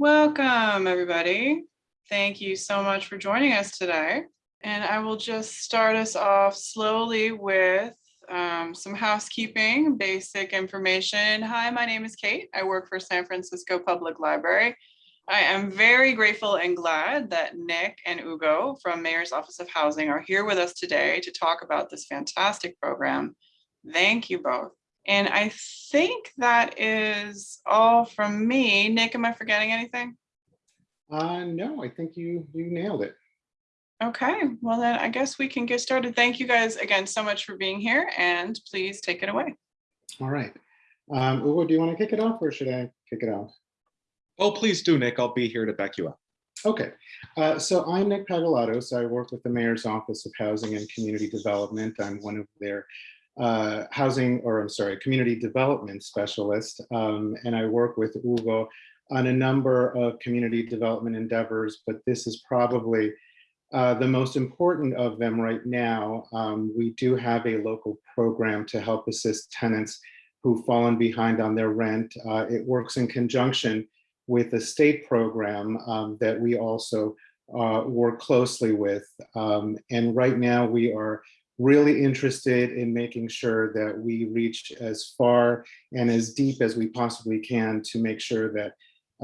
Welcome, everybody. Thank you so much for joining us today. And I will just start us off slowly with um, some housekeeping, basic information. Hi, my name is Kate. I work for San Francisco Public Library. I am very grateful and glad that Nick and Ugo from Mayor's Office of Housing are here with us today to talk about this fantastic program. Thank you both. And I think that is all from me. Nick, am I forgetting anything? Uh, no, I think you you nailed it. Okay, well then I guess we can get started. Thank you guys again so much for being here and please take it away. All right. Um, Ugo, do you want to kick it off or should I kick it off? Oh, please do, Nick. I'll be here to back you up. Okay, uh, so I'm Nick Pagoulatos. I work with the Mayor's Office of Housing and Community Development. I'm one of their uh, housing, or I'm sorry, community development specialist. Um, and I work with Ugo on a number of community development endeavors, but this is probably uh, the most important of them right now. Um, we do have a local program to help assist tenants who've fallen behind on their rent. Uh, it works in conjunction with a state program um, that we also uh, work closely with. Um, and right now we are really interested in making sure that we reach as far and as deep as we possibly can to make sure that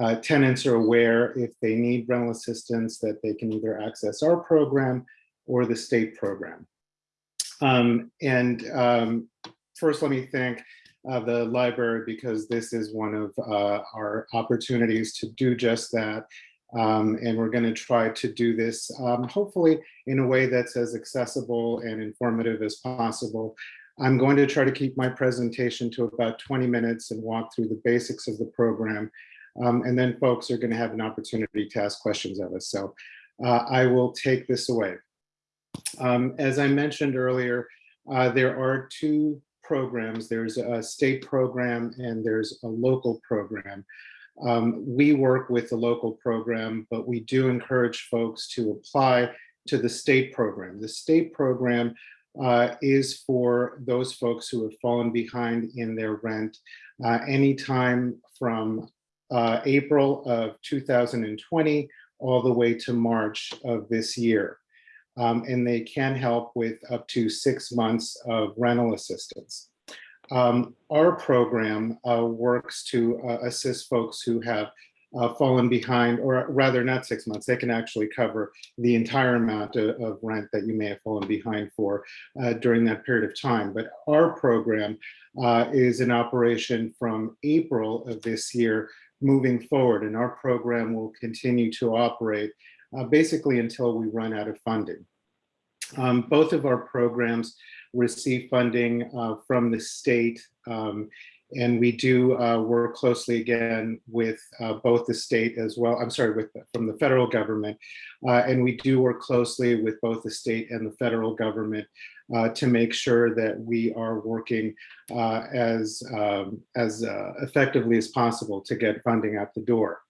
uh, tenants are aware if they need rental assistance that they can either access our program or the state program. Um, and um, first, let me thank uh, the library because this is one of uh, our opportunities to do just that. Um, and we're going to try to do this um, hopefully in a way that's as accessible and informative as possible. I'm going to try to keep my presentation to about 20 minutes and walk through the basics of the program. Um, and then folks are going to have an opportunity to ask questions of us. So uh, I will take this away. Um, as I mentioned earlier, uh, there are two programs. There's a state program and there's a local program. Um, we work with the local program, but we do encourage folks to apply to the state program. The state program uh, is for those folks who have fallen behind in their rent uh, anytime from uh, April of 2020 all the way to March of this year. Um, and they can help with up to six months of rental assistance. Um, our program uh, works to uh, assist folks who have uh, fallen behind, or rather not six months, they can actually cover the entire amount of, of rent that you may have fallen behind for uh, during that period of time. But our program uh, is in operation from April of this year moving forward, and our program will continue to operate uh, basically until we run out of funding. Um, both of our programs receive funding uh, from the state. Um, and we do uh, work closely again with uh, both the state as well, I'm sorry, with from the federal government. Uh, and we do work closely with both the state and the federal government uh, to make sure that we are working uh, as, um, as effectively as possible to get funding out the door.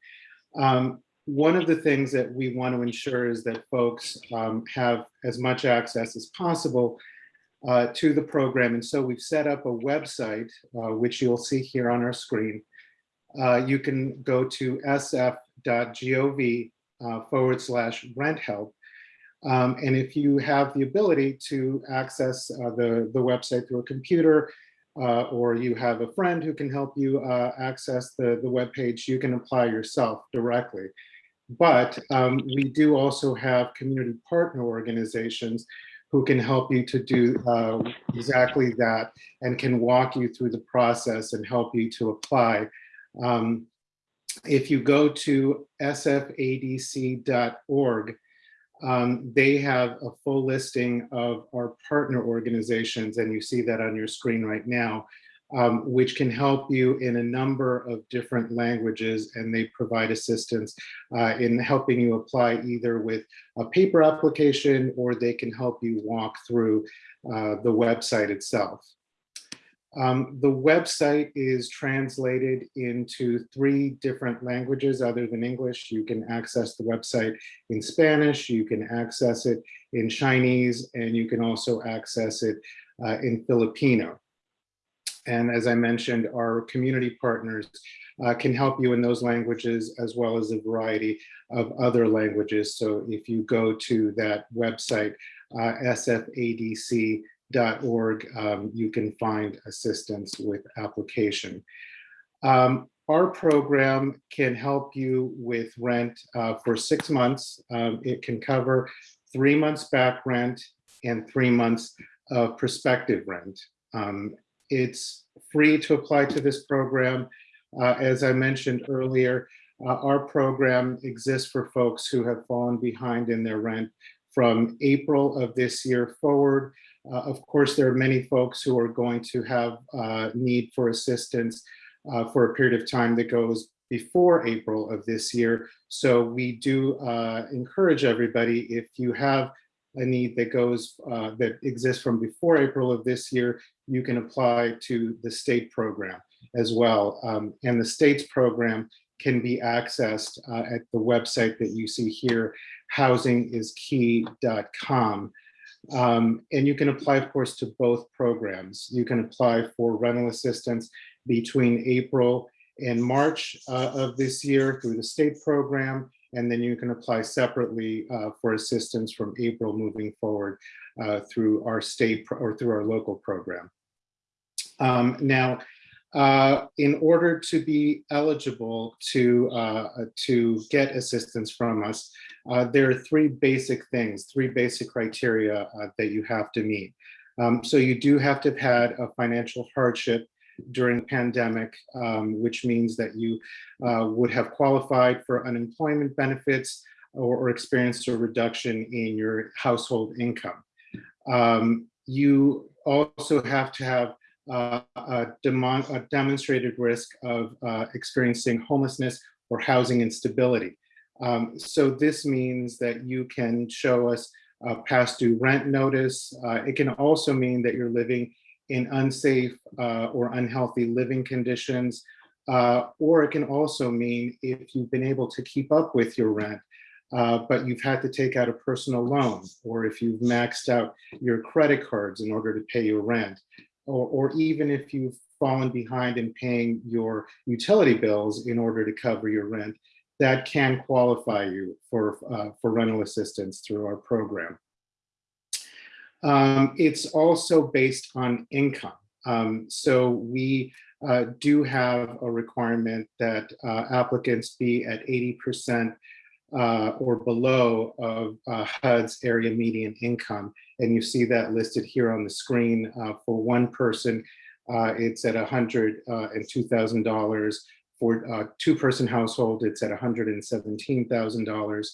Um, one of the things that we want to ensure is that folks um, have as much access as possible uh, to the program. And so we've set up a website, uh, which you'll see here on our screen. Uh, you can go to sf.gov uh, forward slash rent help. Um, and if you have the ability to access uh, the, the website through a computer, uh, or you have a friend who can help you access the, the web page, you can apply yourself directly. But um, we do also have community partner organizations who can help you to do uh, exactly that and can walk you through the process and help you to apply. Um, if you go to sfadc.org, um, they have a full listing of our partner organizations, and you see that on your screen right now um, which can help you in a number of different languages and they provide assistance uh, in helping you apply either with a paper application or they can help you walk through uh, the website itself. Um, the website is translated into three different languages other than English. You can access the website in Spanish, you can access it in Chinese, and you can also access it uh, in Filipino. And as I mentioned, our community partners uh, can help you in those languages as well as a variety of other languages. So if you go to that website, uh, sfadc.org, um, you can find assistance with application. Um, our program can help you with rent uh, for six months. Um, it can cover three months back rent and three months of prospective rent. Um, it's free to apply to this program. Uh, as I mentioned earlier, uh, our program exists for folks who have fallen behind in their rent from April of this year forward. Uh, of course, there are many folks who are going to have uh, need for assistance uh, for a period of time that goes before April of this year. So we do uh, encourage everybody, if you have a need that goes, uh, that exists from before April of this year, you can apply to the state program as well. Um, and the state's program can be accessed uh, at the website that you see here, housingiskey.com. Um, and you can apply, of course, to both programs. You can apply for rental assistance between April and March uh, of this year through the state program, and then you can apply separately uh, for assistance from April moving forward uh, through our state or through our local program. Um, now, uh, in order to be eligible to, uh, to get assistance from us, uh, there are three basic things, three basic criteria uh, that you have to meet. Um, so you do have to have had a financial hardship during the pandemic, um, which means that you uh, would have qualified for unemployment benefits or, or experienced a reduction in your household income. Um, you also have to have uh, a, a, demonstrated risk of uh, experiencing homelessness or housing instability. Um, so this means that you can show us a past due rent notice. Uh, it can also mean that you're living in unsafe uh, or unhealthy living conditions. Uh, or it can also mean if you've been able to keep up with your rent, uh, but you've had to take out a personal loan, or if you've maxed out your credit cards in order to pay your rent, or, or even if you've fallen behind in paying your utility bills in order to cover your rent, that can qualify you for, uh, for rental assistance through our program. Um, it's also based on income. Um, so we uh, do have a requirement that uh, applicants be at 80% uh, or below of uh, HUD's area median income. And you see that listed here on the screen uh, for one person, uh, it's at $102,000. For a two-person household, it's at $117,000.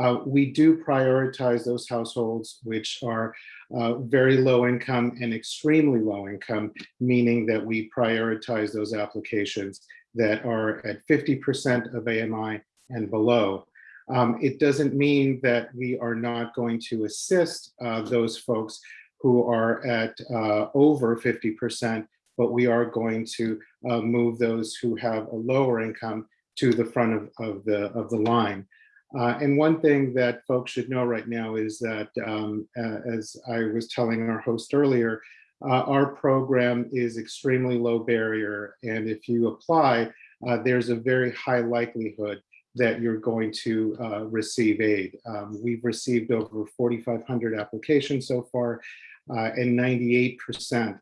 Uh, we do prioritize those households which are uh, very low income and extremely low income, meaning that we prioritize those applications that are at 50% of AMI and below. Um, it doesn't mean that we are not going to assist uh, those folks who are at uh, over 50%, but we are going to uh, move those who have a lower income to the front of, of, the, of the line. Uh, and one thing that folks should know right now is that, um, as I was telling our host earlier, uh, our program is extremely low barrier. And if you apply, uh, there's a very high likelihood that you're going to uh, receive aid. Um, we've received over 4,500 applications so far, uh, and 98%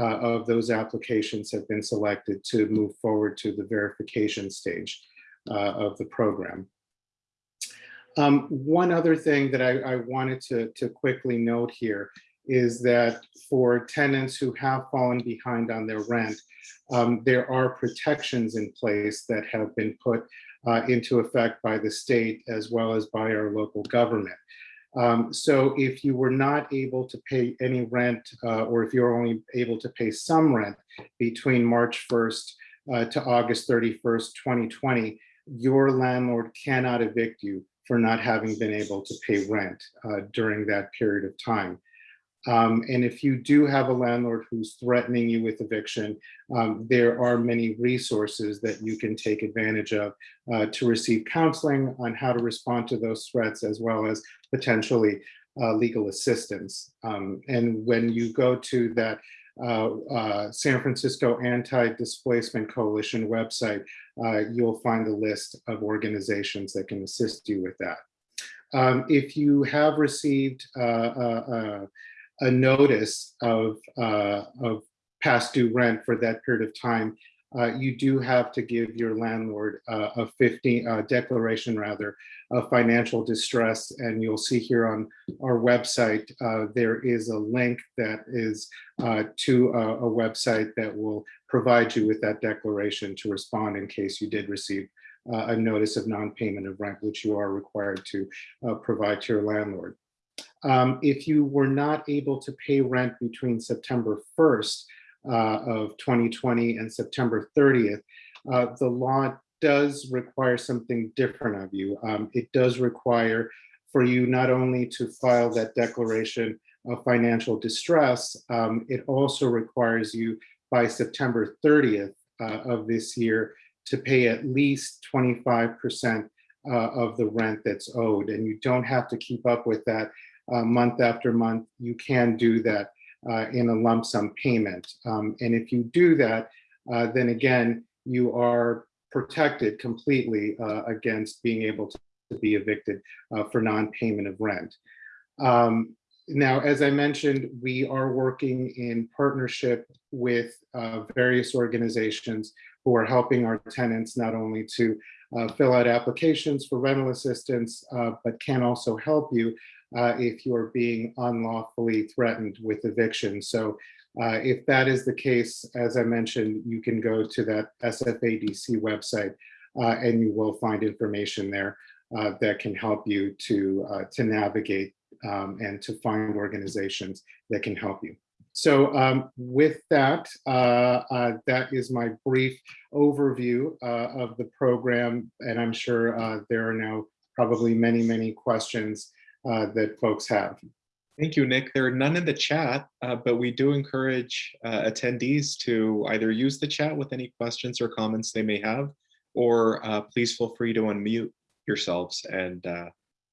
of those applications have been selected to move forward to the verification stage of the program. Um, one other thing that I, I wanted to, to quickly note here is that for tenants who have fallen behind on their rent, um, there are protections in place that have been put uh, into effect by the state as well as by our local government. Um, so if you were not able to pay any rent uh, or if you're only able to pay some rent between March 1st uh, to August 31st, 2020, your landlord cannot evict you for not having been able to pay rent uh, during that period of time. Um, and if you do have a landlord who's threatening you with eviction, um, there are many resources that you can take advantage of uh, to receive counseling on how to respond to those threats, as well as potentially uh, legal assistance. Um, and when you go to that uh, uh, San Francisco Anti-Displacement Coalition website, uh, you'll find a list of organizations that can assist you with that. Um, if you have received uh, a notice of, uh, of past due rent for that period of time, uh, you do have to give your landlord uh, a 15 uh, declaration rather of financial distress. And you'll see here on our website, uh, there is a link that is uh, to a, a website that will provide you with that declaration to respond in case you did receive uh, a notice of non-payment of rent, which you are required to provide to your landlord. Um, if you were not able to pay rent between September 1st uh, of 2020 and September 30th, uh, the law does require something different of you. Um, it does require for you not only to file that declaration of financial distress, um, it also requires you by September 30th uh, of this year to pay at least 25% uh, of the rent that's owed. And you don't have to keep up with that uh, month after month. You can do that uh, in a lump sum payment. Um, and if you do that, uh, then again, you are protected completely uh, against being able to, be evicted uh, for non-payment of rent. Um, now, as I mentioned, we are working in partnership with uh, various organizations who are helping our tenants not only to uh, fill out applications for rental assistance, uh, but can also help you uh, if you're being unlawfully threatened with eviction. So uh, if that is the case, as I mentioned, you can go to that SFADC website uh, and you will find information there uh, that can help you to, uh, to navigate um, and to find organizations that can help you. So um, with that, uh, that is my brief overview of the program. And I'm sure there are now probably many, many questions uh, that folks have. Thank you, Nick. There are none in the chat, uh, but we do encourage uh, attendees to either use the chat with any questions or comments they may have, or uh, please feel free to unmute yourselves and uh,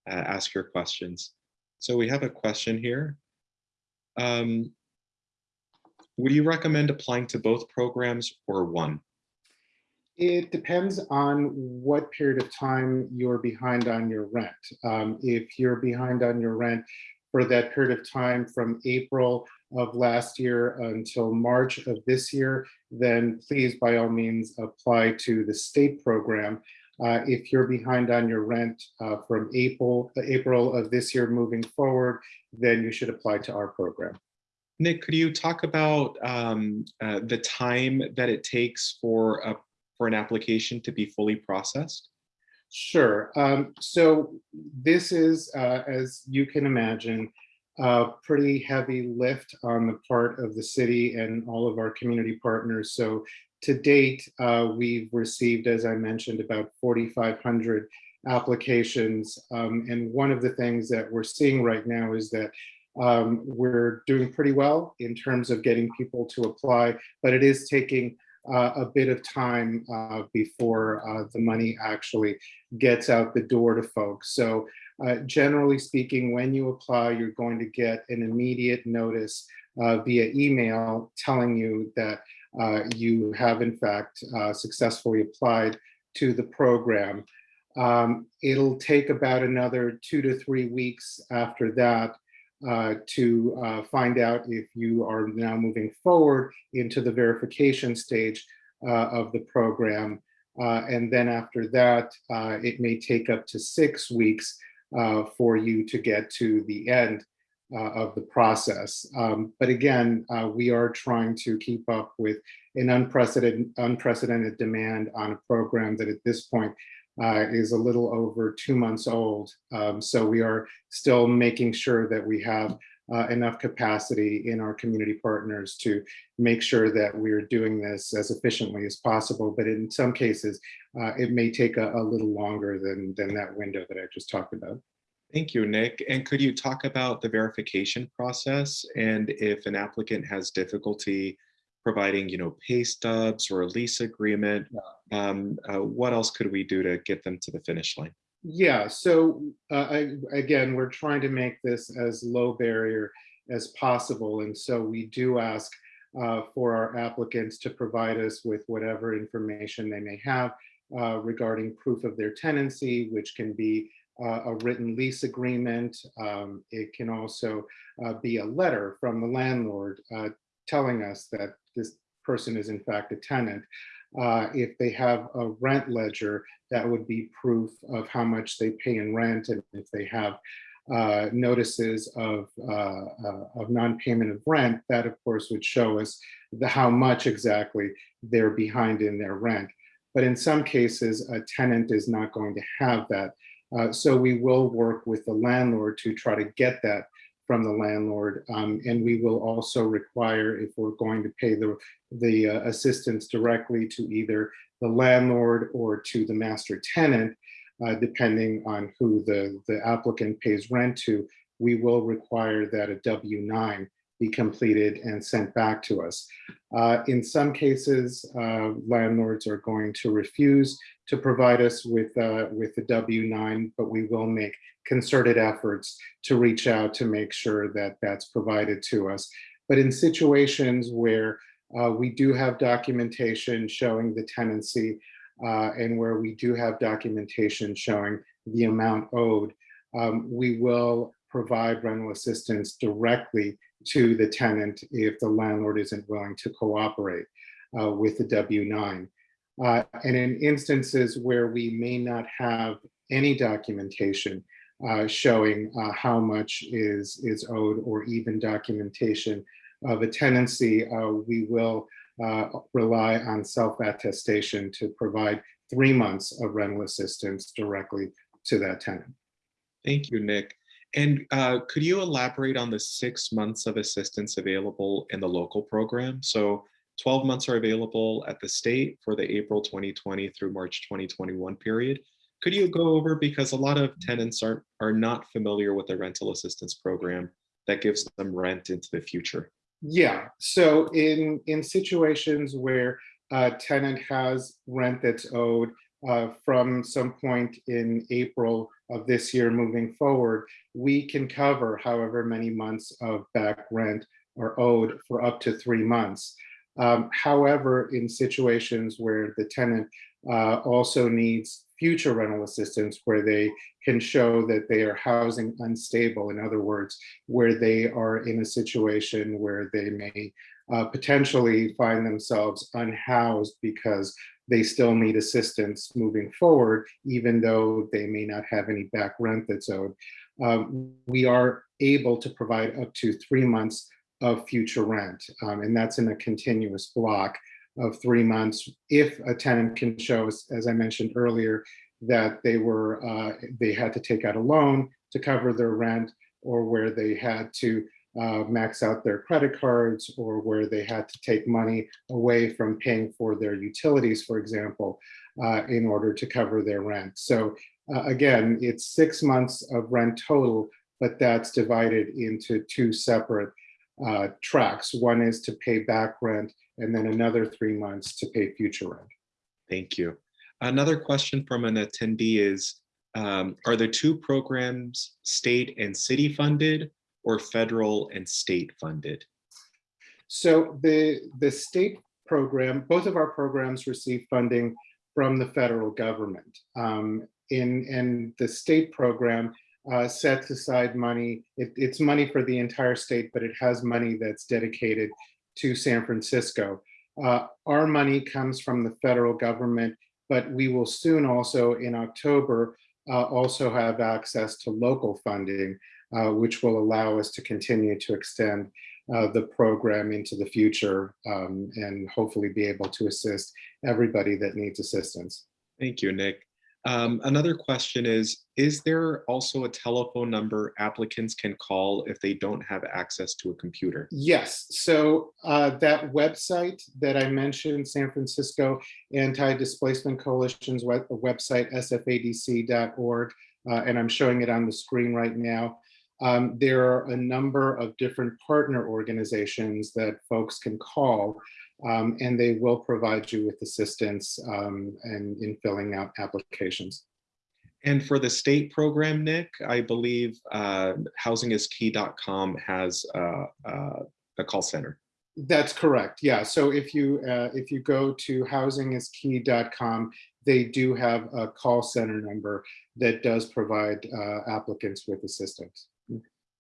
ask your questions. So we have a question here. Um, would you recommend applying to both programs or one? It depends on what period of time you're behind on your rent. Um, if you're behind on your rent for that period of time from April of last year until March of this year, then please by all means apply to the state program. Uh, if you're behind on your rent uh, from April, April of this year moving forward, then you should apply to our program. Nick, could you talk about um, uh, the time that it takes for a for an application to be fully processed? Sure. Um, so this is, uh, as you can imagine, a pretty heavy lift on the part of the city and all of our community partners. So to date, uh, we've received, as I mentioned, about 4,500 applications. Um, and one of the things that we're seeing right now is that um, we're doing pretty well in terms of getting people to apply, but it is taking uh, a bit of time uh, before uh, the money actually gets out the door to folks. So uh, generally speaking, when you apply, you're going to get an immediate notice uh, via email telling you that uh, you have in fact successfully applied to the program. Um, it'll take about another two to three weeks after that uh, to uh, find out if you are now moving forward into the verification stage uh, of the program. Uh, and then after that, uh, it may take up to six weeks for you to get to the end of the process. Um, but again, we are trying to keep up with an unprecedented, unprecedented demand on a program that at this point uh, is a little over two months old. Um, so we are still making sure that we have uh, enough capacity in our community partners to make sure that we're doing this as efficiently as possible. But in some cases, uh, it may take a, a, little longer than, than that window that I just talked about. Thank you, Nick. And could you talk about the verification process and if an applicant has difficulty providing, you know, pay stubs or a lease agreement. Um, uh, what else could we do to get them to the finish line? Yeah, so uh, I, again, we're trying to make this as low barrier as possible. And so we do ask uh, for our applicants to provide us with whatever information they may have uh, regarding proof of their tenancy, which can be uh, a written lease agreement. Um, It can also uh, be a letter from the landlord uh, telling us that this person is in fact a tenant. Uh, If they have a rent ledger, that would be proof of how much they pay in rent. And if they have uh, notices of, uh, uh, of non-payment of rent, that of course would show us the, how much exactly they're behind in their rent. But in some cases, a tenant is not going to have that. Uh, so we will work with the landlord to try to get that from the landlord. Um, and we will also require, if we're going to pay the, the uh, assistance directly to either the landlord or to the master tenant, uh, depending on who the, the applicant pays rent to, we will require that a W-9 be completed and sent back to us. Uh, in some cases, uh, landlords are going to refuse to provide us with, uh, with the W-9, but we will make concerted efforts to reach out to make sure that that's provided to us. But in situations where uh, we do have documentation showing the tenancy uh, and where we do have documentation showing the amount owed, um, we will provide rental assistance directly to the tenant if the landlord isn't willing to cooperate uh, with the W-9. Uh, and in instances where we may not have any documentation uh, showing uh, how much is, is owed or even documentation of a tenancy, uh, we will uh, rely on self-attestation to provide three months of rental assistance directly to that tenant. Thank you, Nick. And uh, could you elaborate on the six months of assistance available in the local program? So 12 months are available at the state for the April 2020 through March 2021 period. Could you go over, because a lot of tenants are, are not familiar with the rental assistance program that gives them rent into the future? Yeah, so in, in situations where a tenant has rent that's owed uh, from some point in April of this year moving forward, we can cover however many months of back rent are owed for up to three months. Um, however, in situations where the tenant uh, also needs future rental assistance where they can show that they are housing unstable, in other words, where they are in a situation where they may uh, potentially find themselves unhoused because they still need assistance moving forward, even though they may not have any back rent that's owed. Um, we are able to provide up to three months of future rent, um, and that's in a continuous block of three months. If a tenant can show as I mentioned earlier, that they were uh, they had to take out a loan to cover their rent, or where they had to uh, max out their credit cards or where they had to take money away from paying for their utilities, for example, uh, in order to cover their rent. So uh, again, it's six months of rent total, but that's divided into two separate uh, tracks. One is to pay back rent and then another three months to pay future rent. Thank you. Another question from an attendee is, um, are the two programs state and city funded or federal and state funded? So the, the state program, both of our programs receive funding from the federal government. Um, in, and the state program uh, sets aside money, it, it's money for the entire state, but it has money that's dedicated to San Francisco. Uh, our money comes from the federal government, but we will soon also in October uh, also have access to local funding uh, which will allow us to continue to extend uh, the program into the future um, and hopefully be able to assist everybody that needs assistance. Thank you, Nick. Um, another question is, is there also a telephone number applicants can call if they don't have access to a computer? Yes, so uh, that website that I mentioned, San Francisco Anti-Displacement Coalition's web website, sfadc.org, uh, and I'm showing it on the screen right now. Um, there are a number of different partner organizations that folks can call um, and they will provide you with assistance um, and in filling out applications. And for the state program, Nick, I believe uh, housingiskey.com has uh, uh, a call center. That's correct. Yeah. So if you uh, if you go to housingiskey.com, they do have a call center number that does provide uh, applicants with assistance.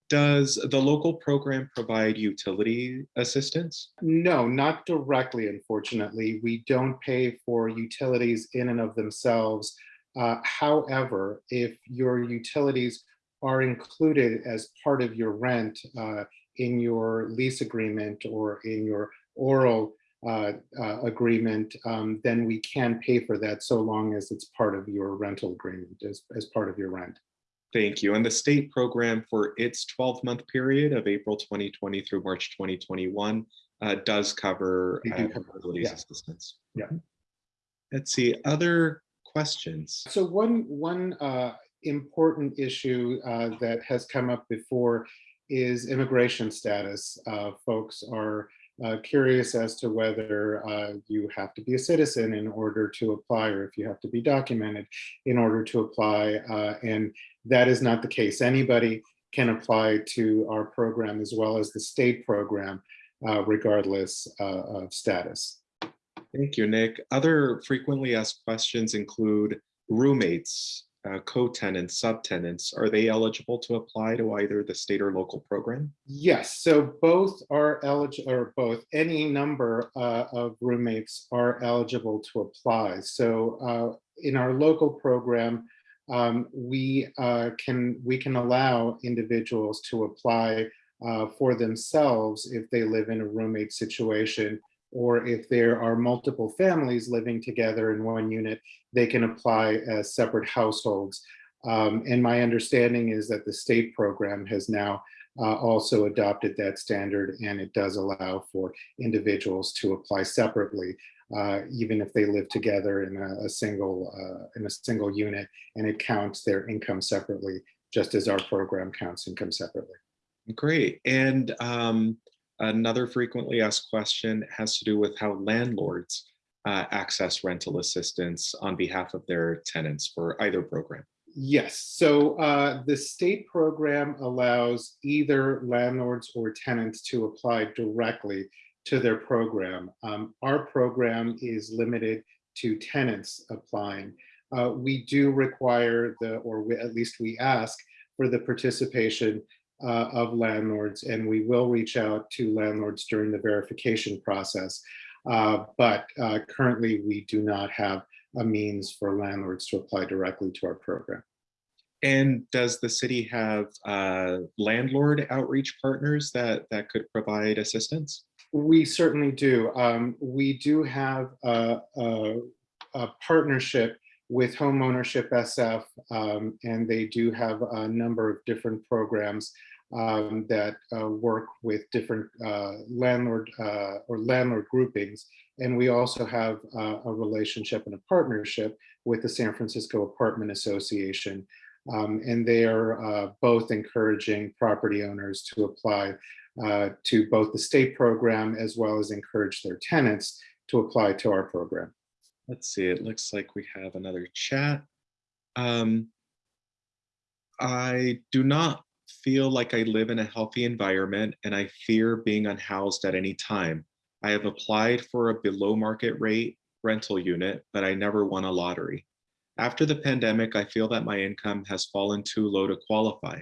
Does the local program provide utility assistance? No, not directly, unfortunately. We don't pay for utilities in and of themselves. Uh, However, if your utilities are included as part of your rent uh, in your lease agreement or in your oral uh, uh, agreement, um, then we can pay for that so long as it's part of your rental agreement as, as part of your rent. Thank you. And the state program for its 12-month period of April 2020 through March 2021 uh, does cover They do uh, cover, utilities yeah. assistance. Yeah. Let's see, other questions? So one, one uh, important issue uh, that has come up before is immigration status. Uh, Folks are uh, curious as to whether uh, you have to be a citizen in order to apply, or if you have to be documented in order to apply. uh, And that is not the case. Anybody can apply to our program as well as the state program, uh, regardless uh, of status. Thank you, Nick. Other frequently asked questions include roommates, uh, co-tenants, subtenants. Are they eligible to apply to either the state or local program? Yes, so both are eligible, or both, any number uh, of roommates are eligible to apply. So uh, in our local program, um, we uh, can, we can allow individuals to apply uh, for themselves if they live in a roommate situation, or if there are multiple families living together in one unit, they can apply as separate households. Um, And my understanding is that the state program has now uh, also adopted that standard and it does allow for individuals to apply separately, uh, even if they live together in a, a single uh, in a single unit and it counts their income separately, just as our program counts income separately. Great. And um, another frequently asked question has to do with how landlords uh, access rental assistance on behalf of their tenants for either program. Yes, so uh, the state program allows either landlords or tenants to apply directly to their program. Um, Our program is limited to tenants applying. Uh, We do require the, or we- at least we ask for the participation uh, of landlords, and we will reach out to landlords during the verification process. Uh, But uh, currently, we do not have a means for landlords to apply directly to our program. And does the city have uh, landlord outreach partners that, that could provide assistance? We certainly do. Um, we do have a, a, a partnership with Homeownership SF, um, and they do have a number of different programs um, that uh, work with different uh, landlord uh, or landlord groupings. And we also have uh, a relationship and a partnership with the San Francisco Apartment Association. Um, and they are uh, both encouraging property owners to apply uh, to both the state program as well as encourage their tenants to apply to our program. Let's see, it looks like we have another chat. Um, I do not feel like I live in a healthy environment and I fear being unhoused at any time. I have applied for a below market rate rental unit, but I never won a lottery. After the pandemic, I feel that my income has fallen too low to qualify.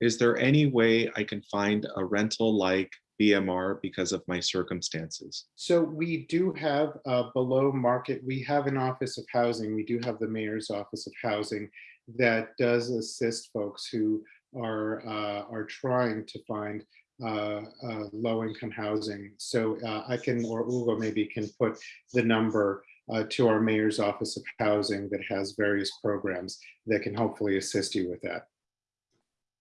Is there any way I can find a rental like BMR because of my circumstances? So we do have uh, below market, we have an office of housing, we do have the mayor's office of housing that does assist folks who are, uh, are trying to find uh, uh, low income housing. So uh, I can, or Ugo maybe can put the number uh, to our mayor's office of housing that has various programs that can hopefully assist you with that.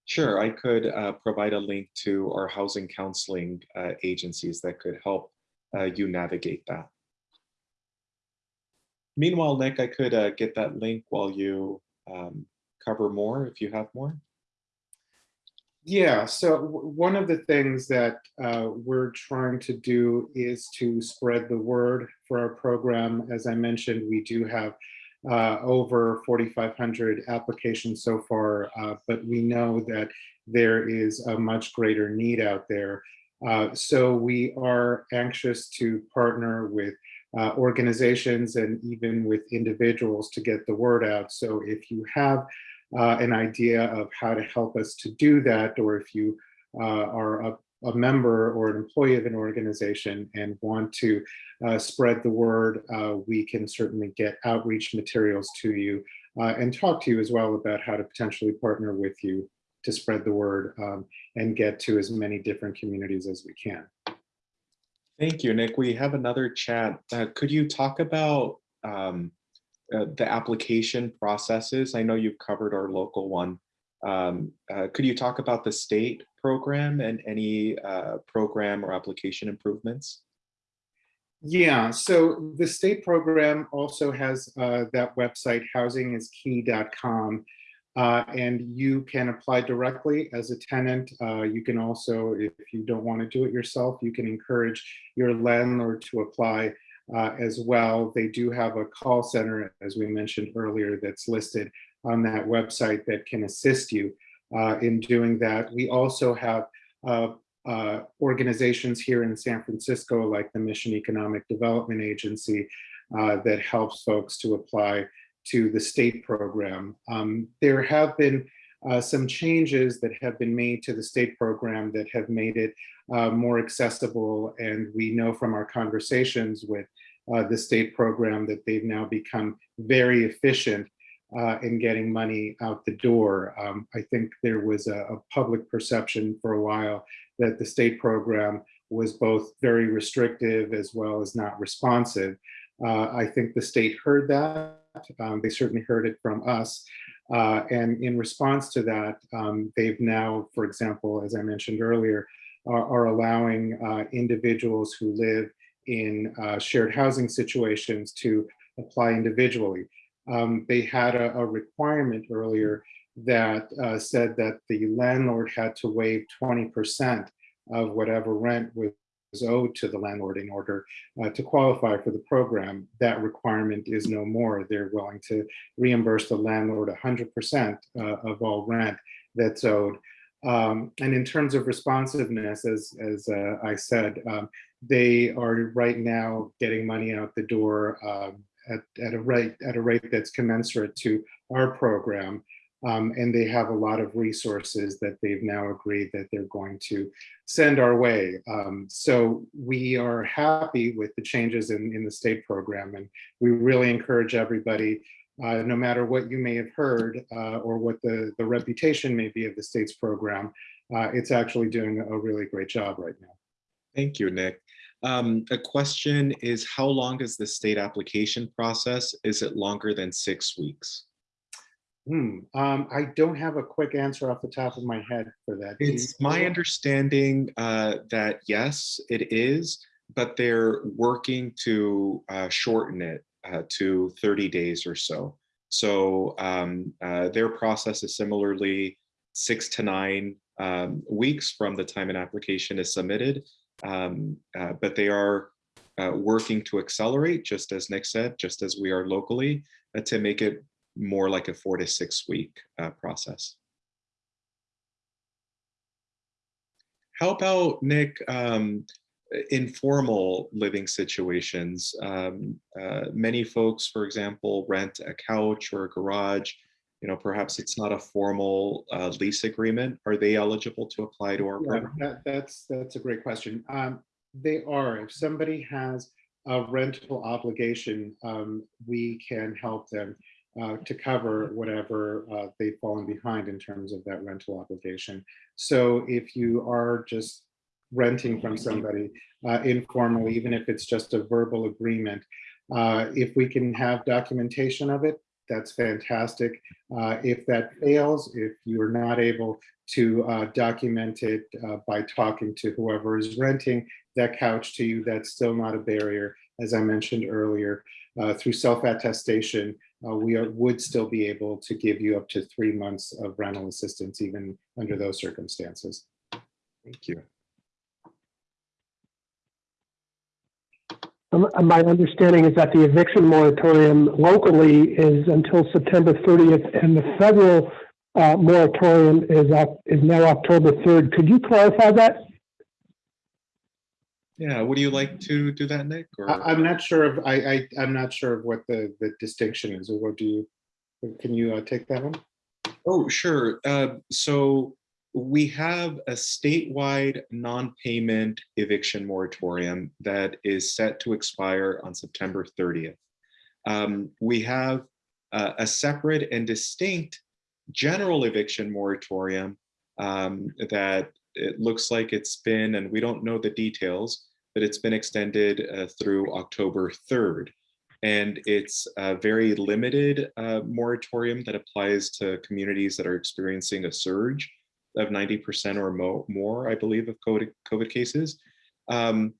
Sure, I could uh, provide a link to our housing counseling uh, agencies that could help uh, you navigate that. Meanwhile, Nick, I could uh, get that link while you um, cover more if you have more. Yeah, so one of the things that uh, we're trying to do is to spread the word for our program. As I mentioned, we do have uh, over 4,500 applications so far, uh, but we know that there is a much greater need out there. Uh, So we are anxious to partner with uh, organizations and even with individuals to get the word out. So if you have uh, an idea of how to help us to do that, or if you uh, are a, a member or an employee of an organization and want to uh, spread the word, uh, we can certainly get outreach materials to you uh, and talk to you as well about how to potentially partner with you to spread the word um, and get to as many different communities as we can. Thank you, Nick. We have another chat. Uh, Could you talk about um, uh, the application processes? I know you've covered our local one. Um, uh, Could you talk about the state program and any uh, program or application improvements? Yeah, so the state program also has uh, that website, housingiskey.com. Uh, and you can apply directly as a tenant. Uh, you can also, if you don't want to do it yourself, you can encourage your landlord to apply uh, as well. They do have a call center, as we mentioned earlier, that's listed on that website that can assist you uh, in doing that. We also have uh, uh, organizations here in San Francisco, like the Mission Economic Development Agency, uh, that helps folks to apply to the state program. Um, there have been uh, some changes that have been made to the state program that have made it uh, more accessible. And we know from our conversations with the state program that they've now become very efficient uh, in getting money out the door. Um, I think there was a, a public perception for a while that the state program was both very restrictive as well as not responsive. Uh, I think the state heard that. Um, they certainly heard it from us. Uh, and in response to that, um, they've now, for example, as I mentioned earlier, are, are allowing uh, individuals who live in uh, shared housing situations to apply individually. Um, they had a, a, requirement earlier that uh, said that the landlord had to waive 20% of whatever rent was owed to the landlord in order uh, to qualify for the program. That requirement is no more. They're willing to reimburse the landlord 100% uh, of all rent that's owed. Um, and in terms of responsiveness, as, as uh, I said, um, they are right now getting money out the door um, at, at, a rate, at a rate that's commensurate to our program. Um, and they have a lot of resources that they've now agreed that they're going to send our way. Um, so we are happy with the changes in, in the state program and we really encourage everybody, uh, no matter what you may have heard uh, or what the, the reputation may be of the state's program, uh, it's actually doing a really great job right now. Thank you, Nick. Um, a question is how long is the state application process? Is it longer than six weeks? Hmm. Um, I don't have a quick answer off the top of my head for that. It's my understanding uh, that yes, it is, but they're working to uh, shorten it uh, to 30 days or so. So um, uh, their process is similarly six to nine um, weeks from the time an application is submitted, um, uh, but they are uh, working to accelerate, just as Nick said, just as we are locally, to make it more like a four to six week uh, process. How about Nick, um, informal living situations? Um, uh, many folks, for example, rent a couch or a garage. You know, perhaps it's not a formal uh, lease agreement. Are they eligible to apply to our yeah, program? That, that's that's a great question. Um, they are. If somebody has a rental obligation, um, we can help them uh, to cover whatever uh, they've fallen behind in terms of that rental obligation. So if you are just renting from somebody uh, informally, even if it's just a verbal agreement, uh, if we can have documentation of it, that's fantastic. Uh, if that fails, if you're not able to uh, document it by talking to whoever is renting that couch to you, that's still not a barrier. As I mentioned earlier, through self-attestation, uh, we are, would still be able to give you up to three months of rental assistance, even under those circumstances. Thank you. My understanding is that the eviction moratorium locally is until September 30th, and the federal uh, moratorium is, is now October 3rd. Could you clarify that? Yeah, would you like to do that, Nick? or- I, I'm not sure of, I, I, I'm not sure of what the, the distinction is, or what do you, can you uh, take that one? Oh, sure. Uh, So we have a statewide non-payment eviction moratorium that is set to expire on September 30th. Um, We have uh, a separate and distinct general eviction moratorium um, that it looks like it's been, and we don't know the details, but it's been extended uh, through October 3rd. And it's a very limited uh, moratorium that applies to communities that are experiencing a surge of 90% or mo- more, I believe, of COVID, COVID cases. Um,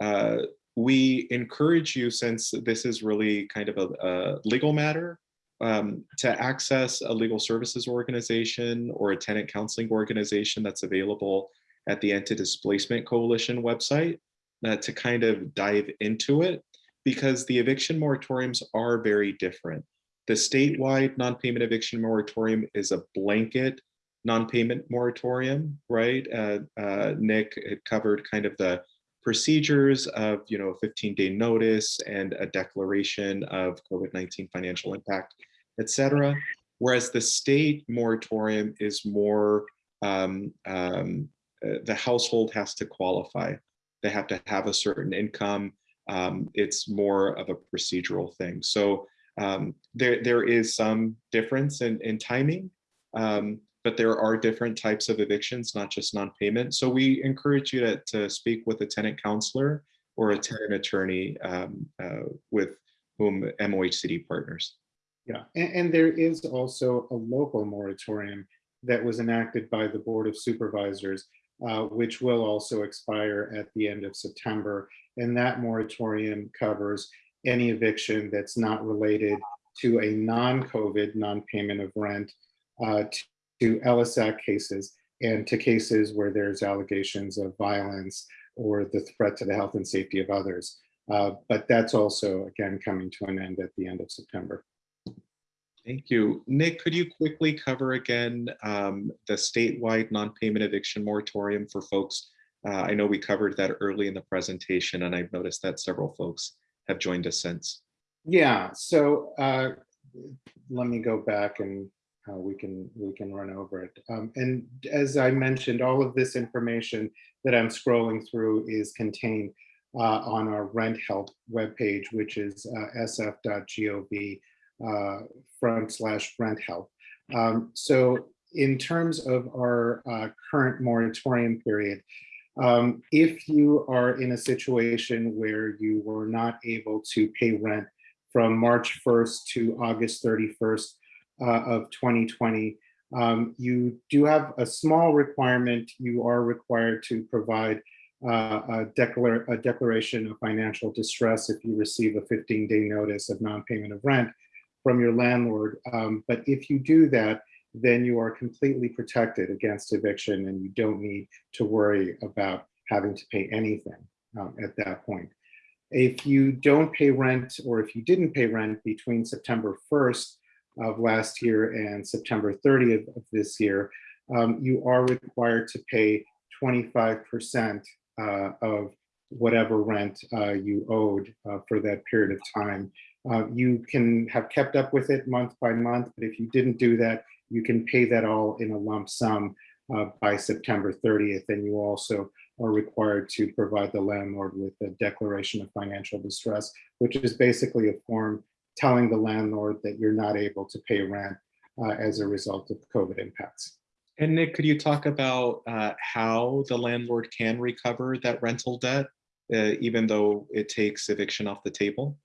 uh, we encourage you, since this is really kind of a, a legal matter, um, to access a legal services organization or a tenant counseling organization that's available at the Anti-Displacement Coalition website uh, to kind of dive into it because the eviction moratoriums are very different. The statewide non-payment eviction moratorium is a blanket non-payment moratorium, right? Uh, uh, Nick covered kind of the procedures of, you know, 15-day notice and a declaration of COVID-19 financial impact, et cetera. Whereas the state moratorium is more, um, um, uh, the household has to qualify. They have to have a certain income. Um, it's more of a procedural thing. So um, there, there is some difference in, in timing, um, but there are different types of evictions, not just non-payment. So we encourage you to, to speak with a tenant counselor or a tenant attorney um, uh, with whom MOHCD partners. Yeah, and, and there is also a local moratorium that was enacted by the Board of Supervisors, uh, which will also expire at the end of September. And that moratorium covers any eviction that's not related to a non-COVID, non-payment of rent, uh, to Ellis Act cases and to cases where there's allegations of violence or the threat to the health and safety of others. Uh, But that's also, again, coming to an end at the end of September. Thank you. Nick, could you quickly cover again um, the statewide non-payment eviction moratorium for folks? Uh, I know we covered that early in the presentation and I've noticed that several folks have joined us since. Yeah, so uh, let me go back and we can we can run over it. Um, and as I mentioned, all of this information that I'm scrolling through is contained uh, on our rent help webpage, which is uh, sf.gov uh, front slash rent help. Um, so in terms of our uh, current moratorium period, um, if you are in a situation where you were not able to pay rent from March 1st to August 31st uh, of 2020, um, you do have a small requirement. You are required to provide uh, a, declar a declaration of financial distress if you receive a 15-day notice of non-payment of rent from your landlord. Um, but if you do that, then you are completely protected against eviction and you don't need to worry about having to pay anything um, at that point. If you don't pay rent or if you didn't pay rent between September 1st of last year and September 30th of this year, um, you are required to pay 25% uh, of whatever rent uh, you owed uh, for that period of time. Uh, you can have kept up with it month by month, but if you didn't do that, you can pay that all in a lump sum uh, by September 30th. And you also are required to provide the landlord with a declaration of financial distress, which is basically a form telling the landlord that you're not able to pay rent uh, as a result of COVID impacts. And Nick, could you talk about uh, how the landlord can recover that rental debt, uh, even though it takes eviction off the table?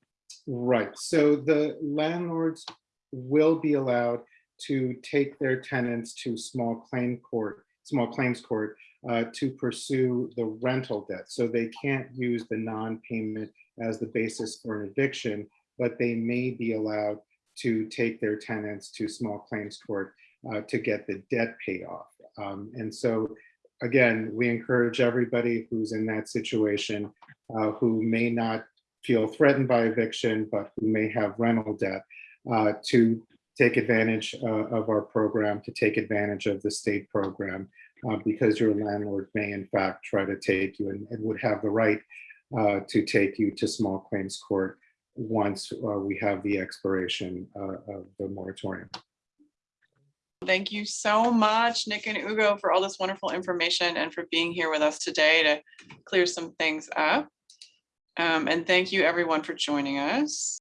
Right, so the landlords will be allowed to take their tenants to small claim court, small claims court uh, to pursue the rental debt. So they can't use the non-payment as the basis for an eviction, but they may be allowed to take their tenants to small claims court uh, to get the debt paid off. Um, and so again, we encourage everybody who's in that situation uh, who may not feel threatened by eviction, but who may have rental debt uh, to take advantage uh, of our program, to take advantage of the state program uh, because your landlord may in fact try to take you and, and would have the right uh, to take you to small claims court once uh, we have the expiration uh, of the moratorium. Thank you so much, Nick and Ugo, for all this wonderful information and for being here with us today to clear some things up. Um, and thank you everyone for joining us.